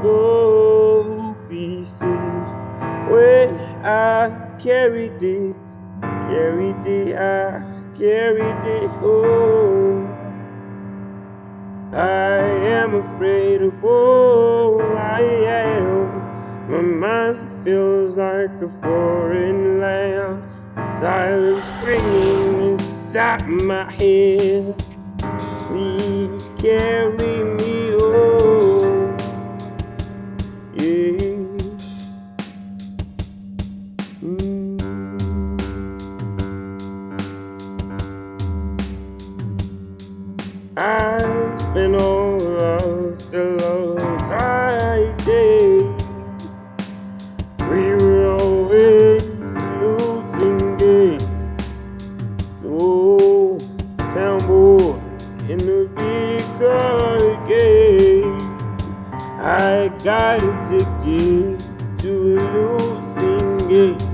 couple pieces when I carried it, carried it, I carried it home. I am afraid of all I am. My mind feels like a foreign land. Silence ringing inside my head. Please carry me I've been all lost alone. I say we were always losing games. So tumble in the bigger game. I got addicted to a losing game.